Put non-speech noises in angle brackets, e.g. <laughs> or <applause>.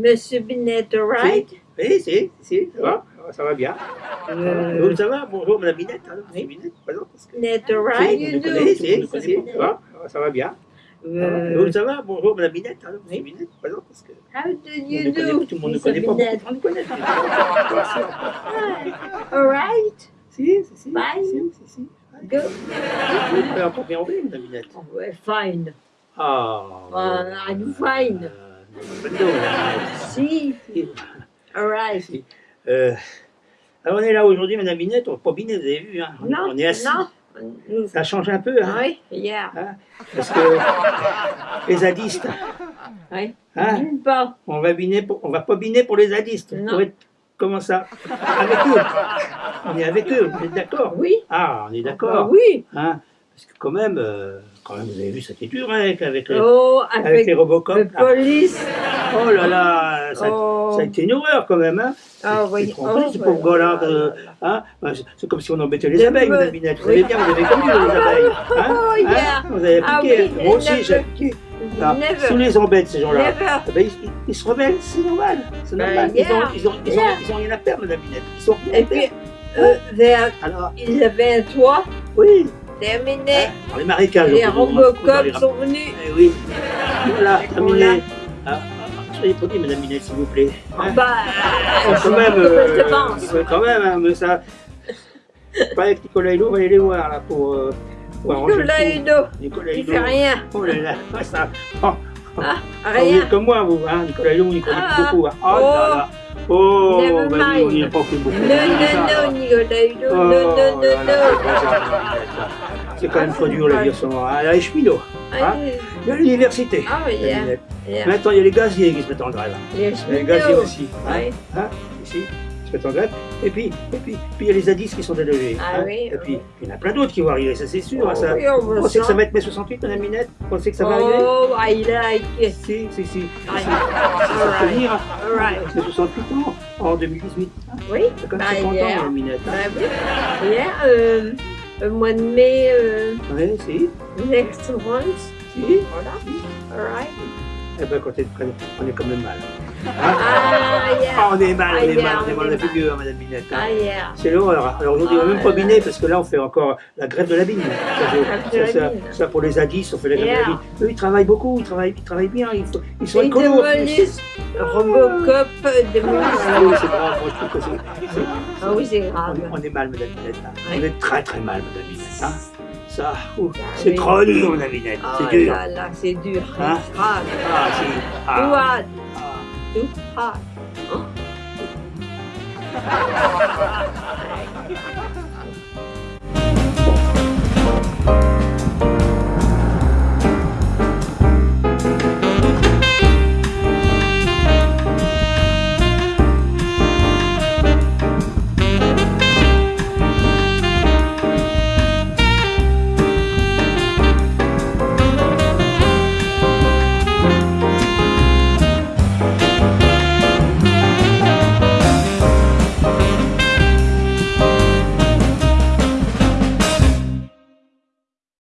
Monsieur Binet, right? Oui, si, si, ça va, ça va bien. Euh, Vous, ça va Bonjour, Madame Binette. hein, Binette, présente, parce que- Binet, Si, right? connaissez, do. si, si, si, ça va, ça va bien. Euh, ça va Bonjour, Madame Binette. hein, Binette, présente, parce que how do tout le monde you connaît- do, tout le monde ne connaît pas. Binet? Beaucoup de gens nous connaissent. <laughs> All right. Si, si, si. Bye. Si, si, si. Good. Vous pouvez encore bien anglais, Madame Binette. Oh, fine. Ah. Ah, I'm fine. Euh, pas Si. Binette. All right. Si. Euh, alors on est là aujourd'hui, Madame Binette, on pas Binet, vous avez vu, hein, on, Non, on est assis. non. Ça change un peu, hein, Oui, yeah. parce que <laughs> les zadistes, Oui. hein, D'une part. on va biner, pour, on va pas biner pour les zadistes. Non. Pour être, comment ça? Avec eux. On est avec eux, vous êtes d'accord? Oui. Ah, on est Ah, d'accord. oui. Hein, parce que quand même, euh, quand même, vous avez vu, c'était dur hein, avec, avec, les, Oh, avec avec les Robocop. le là. police. Oh là là, ça, Oh. ça a été une horreur quand même. Hein. Ah oui. Oh, ce pauvre hein c'est- comme si on embêtait les Les abeilles, me- Madame Binette. Vous oui. savez bien, vous avez connu les abeilles. Hein Oh, Hein yeah. Vous avez Ah piqué. oui, Moi aussi, j'ai piqué. Ah, Si on les embête, ces gens-là, eh ben, ils, ils se rebellent, c'est normal. C'est Ben. Ils, ont, ils, ont, ils, ont, Yeah. ils ont rien à perdre, Madame Binette. Ils sont rien Et puis, vers, Alors, ils avaient un toit oui, terminé. hein, dans les marécages. Les on peut- on peut- on peut Robocop les sont venus. Eh oui, voilà, terminé. Ah, ah, soyez poli, Madame Binette, s'il vous plaît. Hein Bah, Ah, quand même, je euh, pense. quand même, hein, mais ça. Pas avec Nicolas Hulot, on va aller les voir là pour, euh, pour Nicolas. Hulot, Nicolas il Hulot. fait rien. Oh là là, <laughs> ah, ça. Oh, Ah, vous rien. êtes comme moi, vous, hein, Nicolas Hulot, vous n'y connaissez Ah, beaucoup. Hein. Oh, oh. là là. Oh, bah, on n'y a pas fait beaucoup. Non, non, non, Nicolas Hulot, Oh, non, non, non, non. C'est quand même trop dur la vie en ce moment. Ah, là, les cheminots, Ah, il y a l'université. Ah, la yeah, yeah. Maintenant, il y a les gaziers qui se mettent en grève. Les Les gaziers aussi. Hein, Oui. hein, ici, ils se mettent en grève. Et puis, et puis, puis il y a les zadistes qui sont délogés. Ah hein. oui, Et puis, oui. il y en a plein d'autres qui vont arriver, ça c'est sûr. hein, ça. Oui, on pensez que ça va être mai 68, Madame Minette? Vous pensez que ça va arriver? Oh, I like it. Si, si, si. Ah, Si, ça Alright. venir. hein. C'est 68 ans en 2018. Oui, C'est comme bah, 50 ans. Madame Minette. Oui. Euh, le mois de mai, euh, Oui, si, next month. si. Voilà. Alright. Eh ben, quand on est quand même mal. Ah, yeah. Ah, on est mal, on Ah, est yeah, mal, on est on mal est la figure, Madame Minette. hein. Ah, yeah. C'est l'horreur. Alors aujourd'hui, on va même pas biner parce que là, on fait encore la grève de la bine. Ça, de ça, ça- ça, pour les zadistes, on fait la grève de la bine. Eux, ils travaillent beaucoup, ils travaillent, ils travaillent bien, ils, ils sont Ils écolos. démolissent Robocop démolissent. Ah oui, c'est grave, moi je trouve que c'est-. Ah oui, c'est On, grave. est- on est mal, Madame Minette. hein. On est très très mal, Madame Minette. hein. Ça, Ah c'est trop dur, Madame Minette. Ah C'est dur. là là, c'est dur. Hein. Ah, si. Ah, hard. ah. Too hard. <laughs> Hein?